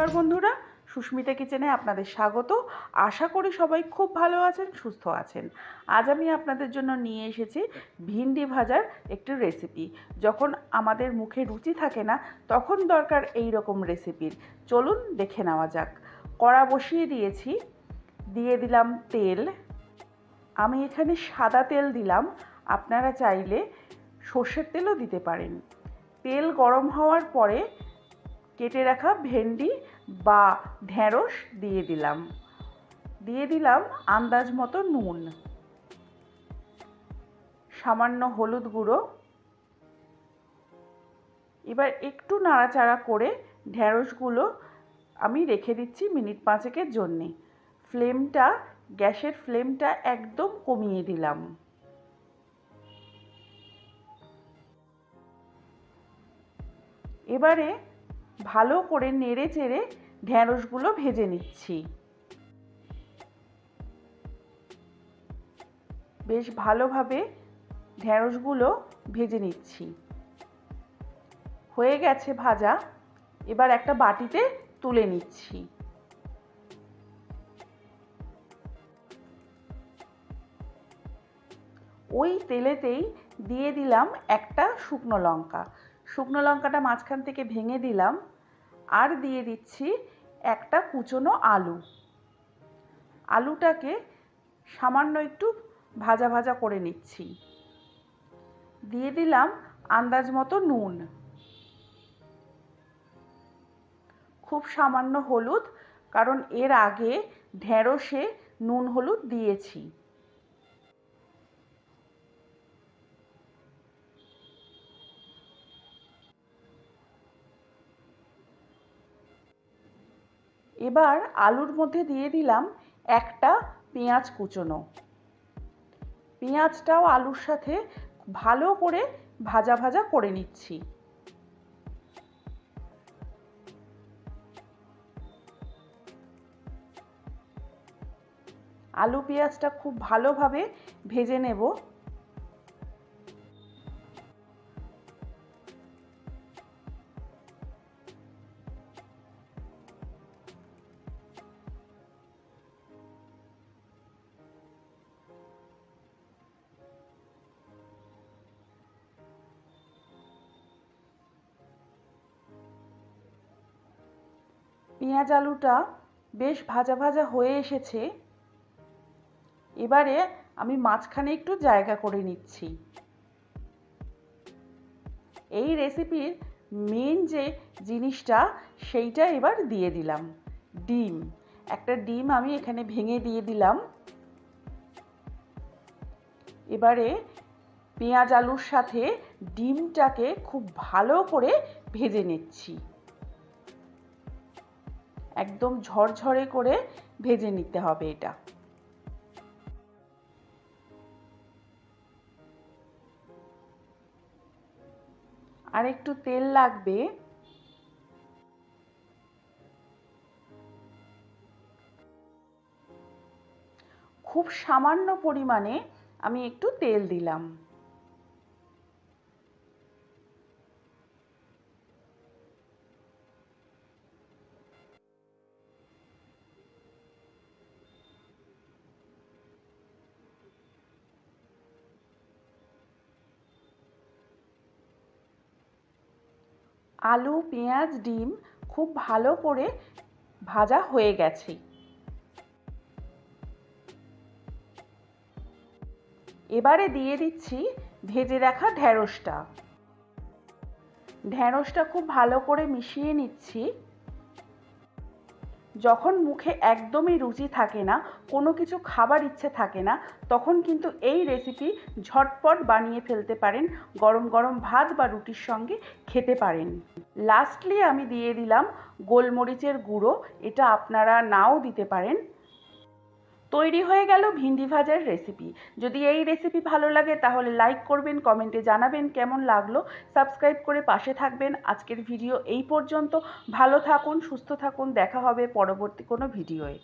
নমস্কার বন্ধুরা, সুস্মিতা কিচেনে আপনাদের স্বাগত। আশা করি সবাই খুব ভালো আছেন, সুস্থ আছেন। আজ আমি আপনাদের জন্য নিয়ে এসেছি ভিন্ডি ভাজার একটি রেসিপি যখন আমাদের মুখে রুচি থাকে না, তখন দরকার এই রকম রেসিপির চলুন দেখে নেওয়া যাক। কড়া বসিয়ে দিয়েছি, দিয়ে দিলাম তেল। আমি এখানে সাদা তেল দিলাম, আপনারা চাইলে সর্ষের তেলও দিতে পারেন। তেল গরম হওয়ার পরে কেটে রাখা ভেন্ডি বা ঢেঁড়স দিয়ে দিলাম। দিয়ে দিলাম আন্দাজ মতো নুন। সামান্য হলুদ গুঁড়ো। এবার একটু নাড়াচাড়া করে ঢেঁড়সগুলো আমি রেখে দিচ্ছি মিনিট পাঁচেকের জন্যে। ফ্লেমটা, গ্যাসের ফ্লেমটা একদম কমিয়ে দিলাম। এবারে ভালো করে নেড়ে চেড়ে ঢ্যাঁড়সগুলো ভেজে নিচ্ছি। বেশ ভালোভাবে ঢ্যাঁড়সগুলো ভেজে নিচ্ছি। হয়ে গেছে ভাজা, এবার একটা বাটিতে তুলে নিচ্ছি। ওই তেলেতেই দিয়ে দিলাম একটা শুকনো লঙ্কা। শুকনো লঙ্কাটা মাঝখান থেকে ভেঙে দিলাম। আর দিয়ে দিচ্ছি একটা কুচনো আলু। আলুটাকে সামান্য একটু ভাজা ভাজা করে নিচ্ছি। দিয়ে দিলাম আন্দাজ মতো নুন। খুব সামান্য হলুদ, কারণ এর আগে ঢেঁড়সে নুন হলুদ দিয়েছি। এবার আলুর মধ্যে দিয়ে দিলাম একটা পেঁয়াজ কুচোনো। পেঁয়াজটাও আলুর সাথে ভালো করে ভাজা ভাজা করে নিচ্ছি। আলু পেঁয়াজটা খুব ভালোভাবে ভেজে নেব। পেঁয়াজ আলুটা বেশ ভাজা ভাজা হয়ে এসেছে। এবারে আমি মাঝখানে একটু জায়গা করে নিচ্ছি। এই রেসিপির মেন যে জিনিসটা, সেইটা এবার দিয়ে দিলাম। ডিম। একটা ডিম আমি এখানে ভেঙে দিয়ে দিলাম। এবারে পেঁয়াজ আলুর সাথে ডিমটাকে খুব ভালো করে ভেজে নিচ্ছি। একদম ঝরঝরে করে ভেজে নিতে হবে এটা। আর একটু তেল লাগবে। খুব সামান্য পরিমাণে আমি একটু তেল দিলাম। আলু, পেঁয়াজ, ডিম খুব ভালো করে ভাজা হয়ে গেছে। এবারে দিয়ে দিচ্ছি ভেজে রাখা ঢ্যাঁড়সটা ঢ্যাঁড়সটা খুব ভালো করে মিশিয়ে নিচ্ছি। যখন মুখে একদমই রুচি থাকে না, কোনো কিছু খাবার ইচ্ছে থাকে না, তখন কিন্তু এই রেসিপি ঝটপট বানিয়ে ফেলতে পারেন, গরম গরম ভাত বা রুটির সঙ্গে খেতে পারেন। লাস্টলি আমি দিয়ে দিলাম গোলমরিচের গুঁড়ো, এটা আপনারা নাও দিতে পারেন। তৈরি হয়ে গেল ভিন্ডি ভাজার রেসিপি যদি এই রেসিপি ভালো লাগে, তাহলে লাইক করবেন কমেন্টে জানাবেন কেমন লাগল। সাবস্ক্রাইব করে পাশে থাকবেন। আজকের ভিডিও এই পর্যন্ত। ভালো থাকুন, সুস্থ থাকুন। দেখা হবে পরবর্তী কোনো ভিডিওয়ে